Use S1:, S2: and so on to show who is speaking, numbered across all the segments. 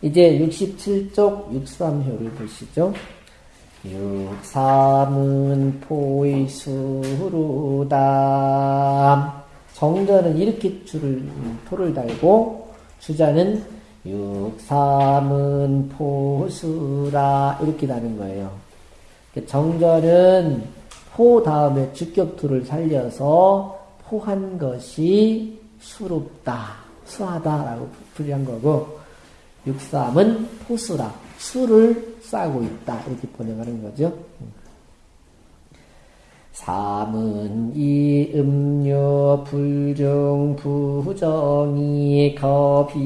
S1: 이제 67쪽 63효를 보시죠. 육삼은 포이수루다. 정전은 이렇게 줄을, 토를 달고, 주자는 육삼은 포수라. 이렇게 다는 거예요. 정전은 포 다음에 주격투를 살려서 포한 것이 수롭다, 수하다라고 풀이한 거고, 육삼은 포수라, 수를 싸고 있다. 이렇게 번역하는 거죠. 삼은 이 음료 불중 부정이 거비하고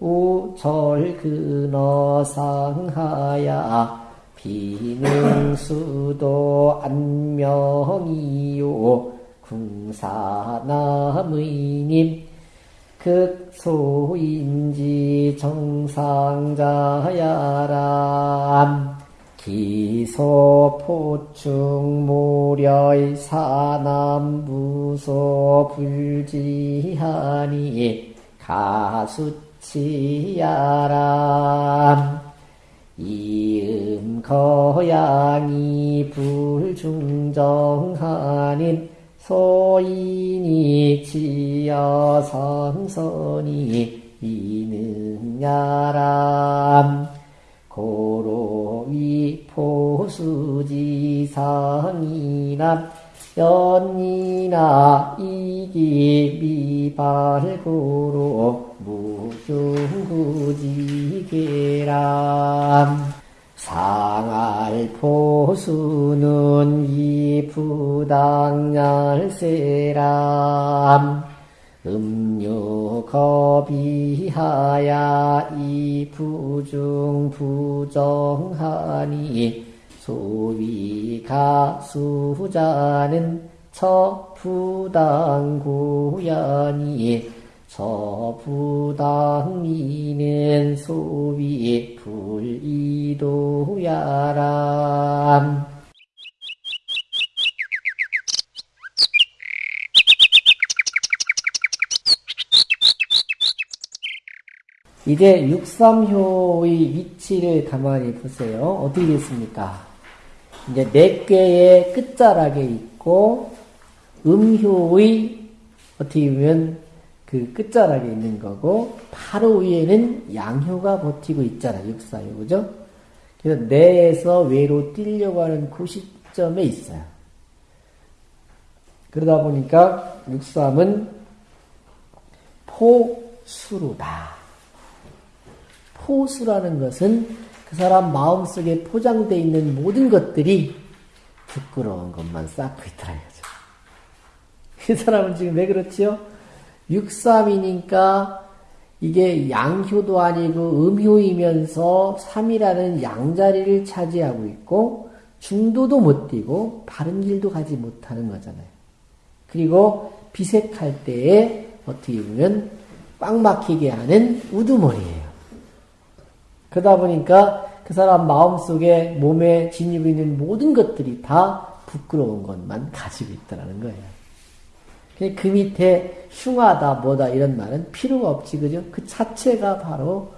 S1: 우철 근어 상하야 비능수도 안명이요 궁사남의님 극소인지 정상자야람. 기소포충 모려의 사남부소 불지하니 가수치야람. 이음 거양이 불중정하닌 소인이 지어 성선이 이능야람 고로위 포수지상이남 연이나 이기 미발고로 무중구지계람 상알 포수는 이 부당열세람. 음료 거비하야 이 부중 부정하니 소위가 수자는 처부당구야니 처부당이는 소위 불이도야람 이제 63효의 위치를 가만히 보세요. 어떻게 됐습니까? 이제 네 개의 끝자락에 있고, 음효의, 어떻게 보면 그 끝자락에 있는 거고, 바로 위에는 양효가 버티고 있잖아요. 64효. 그죠? 그래서 내에서 외로 뛰려고 하는 그 시점에 있어요. 그러다 보니까 63은 포수루다. 포수라는 것은 그 사람 마음속에 포장되어 있는 모든 것들이 부끄러운 것만 쌓고 있더라. 그 사람은 지금 왜 그렇지요? 63이니까 이게 양효도 아니고 음효이면서 3이라는 양자리를 차지하고 있고 중도도 못 뛰고 바른 길도 가지 못하는 거잖아요. 그리고 비색할 때에 어떻게 보면 꽉 막히게 하는 우두머리예요. 그러다 보니까 그 사람 마음속에 몸에 지니고 있는 모든 것들이 다 부끄러운 것만 가지고 있다는 거예요. 그 밑에 흉하다 뭐다 이런 말은 필요가 없지 그죠? 그 자체가 바로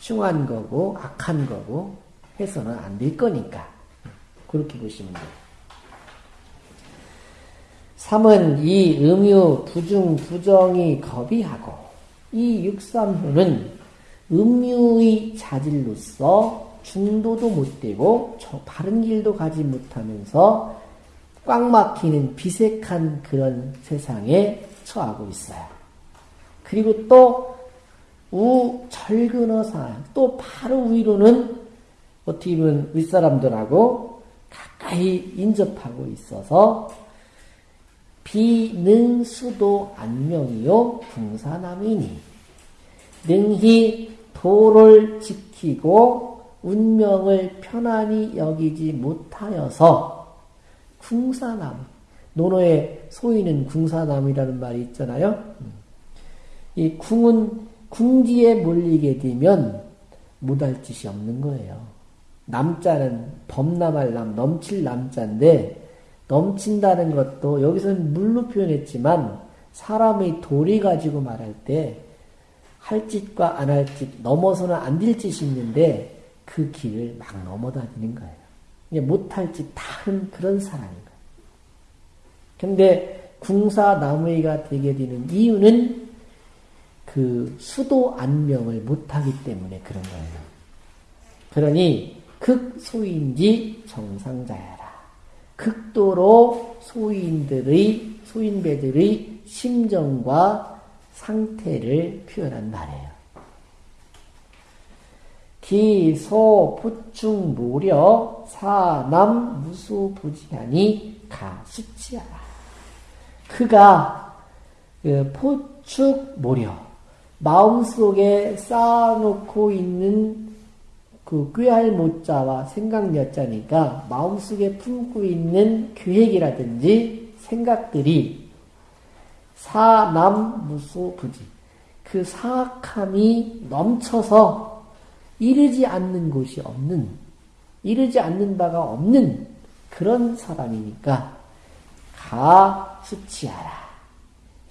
S1: 흉한 거고 악한 거고 해서는 안 될 거니까 그렇게 보시면 돼요. 3은 이 음유 부중 부정이 겁이하고 이 육삼효는 음유의 자질로서 중도도 못 되고 바른 길도 가지 못하면서 꽉 막히는 비색한 그런 세상에 처하고 있어요. 그리고 또 우 절근어상 또 바로 위로는 어떻게 보면 윗사람들하고 가까이 인접하고 있어서 비능수도 안명이요 궁사남이니 능히 도를 지키고 운명을 편안히 여기지 못하여서 궁사남 논어에 소위는 궁사남이라는 말이 있잖아요. 이 궁은 궁지에 몰리게 되면 못할 짓이 없는 거예요. 남자는 범람할 남, 넘칠 남자인데 넘친다는 것도 여기서는 물로 표현했지만 사람의 도리 가지고 말할 때 할 짓과 안 할 짓, 넘어서는 안 될 짓이 있는데 그 길을 막 넘어다니는 거예요. 못할 짓다 하는 그런 사람인 거예요. 근데 궁사 나무이가 되게 되는 이유는 그 수도 안명을 못하기 때문에 그런 거예요. 그러니 극소인지 정상자야라. 극도로 소인들의 소인배들의 심정과 상태를 표현한 말이에요. 기 소 부충 모려 사 남 무수 부지하니 가수치하라. 그가 그 포축 모려 마음속에 쌓아놓고 있는 그 꾀할 못자와 생각 여자니까 마음속에 품고 있는 계획이라든지 생각들이 사남무소부지 그 사악함이 넘쳐서 이르지 않는 곳이 없는 이르지 않는 바가 없는 그런 사람이니까 가 수치하라.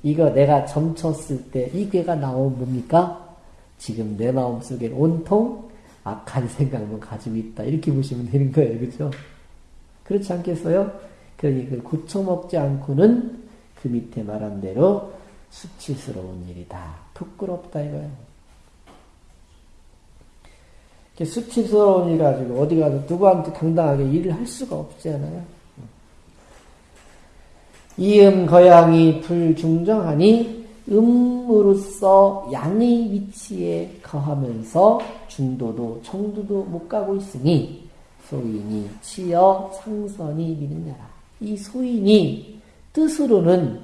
S1: 이거 내가 점쳤을 때 이 괴가 나오면 뭡니까? 지금 내 마음속에 온통 악한 생각만 가지고 있다. 이렇게 보시면 되는 거예요. 그죠? 그렇지 않겠어요? 그러니 그 고쳐먹지 않고는 그 밑에 말한 대로 수치스러운 일이다. 부끄럽다 이거예요. 수치스러운 일 가지고 어디 가서 누구한테 당당하게 일을 할 수가 없잖아요. 이음 거양이 불중정하니 음으로써 양의 위치에 거하면서 중도도 청도도 못 가고 있으니 소인이 치여 상선이 미느냐라. 이 소인이 뜻으로는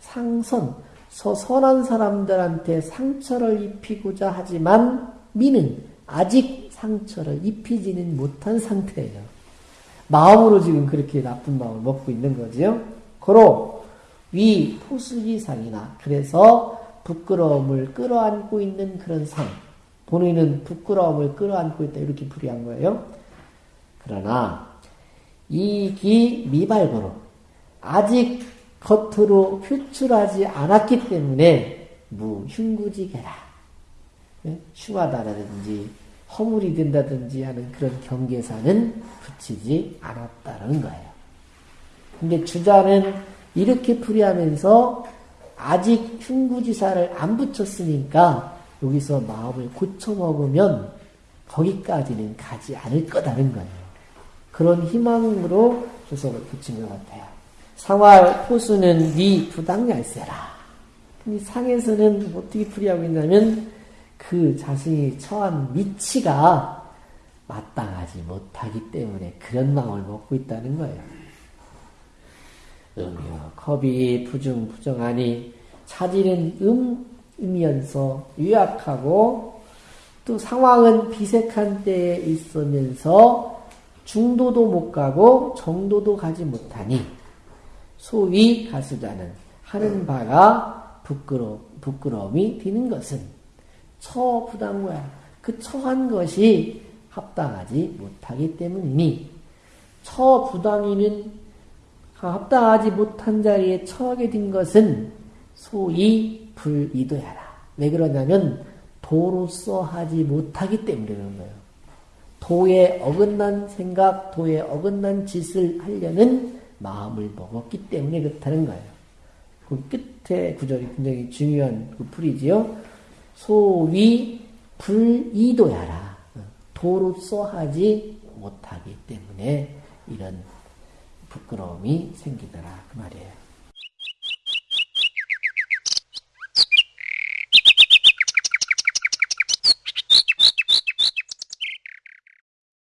S1: 상선, 선한 사람들한테 상처를 입히고자 하지만 미는 아직 상처를 입히지는 못한 상태예요. 마음으로 지금 그렇게 나쁜 마음을 먹고 있는 거지요. 고로 위 포수지상이나 그래서 부끄러움을 끌어안고 있는 그런 상. 본인은 부끄러움을 끌어안고 있다 이렇게 풀이한 거예요. 그러나 이기 미발거로 아직 겉으로 표출하지 않았기 때문에 무흉구지게라 예? 흉하다라든지 허물이 된다든지 하는 그런 경계사는 붙이지 않았다는 거예요. 근데 주자는 이렇게 풀이하면서 아직 흉구지사를 안 붙였으니까 여기서 마음을 고쳐먹으면 거기까지는 가지 않을 거다는 거예요. 그런 희망으로 조석을 붙인 것 같아요. 상활 포수는 네 부당얄세라. 이 상에서는 어떻게 풀이하고 있냐면 그 자신이 처한 위치가 마땅하지 못하기 때문에 그런 마음을 먹고 있다는 거예요. 음이요. 겁이 부중 부정하니 차질은 음 이면서 유약하고 또 상황은 비색한 때에 있으면서 중도도 못 가고 정도도 가지 못하니 소위 가수자는 하는 바가 부끄러, 부끄러움이 드는 것은 처부당 거야. 그 처한 것이 합당하지 못하기 때문이니 처부당이는 합당하지 못한 자리에 처하게 된 것은 소위 불이도야라. 왜 그러냐면 도로서 하지 못하기 때문에 그런 거예요. 도에 어긋난 생각, 도에 어긋난 짓을 하려는 마음을 먹었기 때문에 그렇다는 거예요. 그 끝에 구절이 굉장히 중요한 그 풀이지요. 소위 불이도야라. 도로서 하지 못하기 때문에 이런 부끄러움이 생기더라 그 말이에요.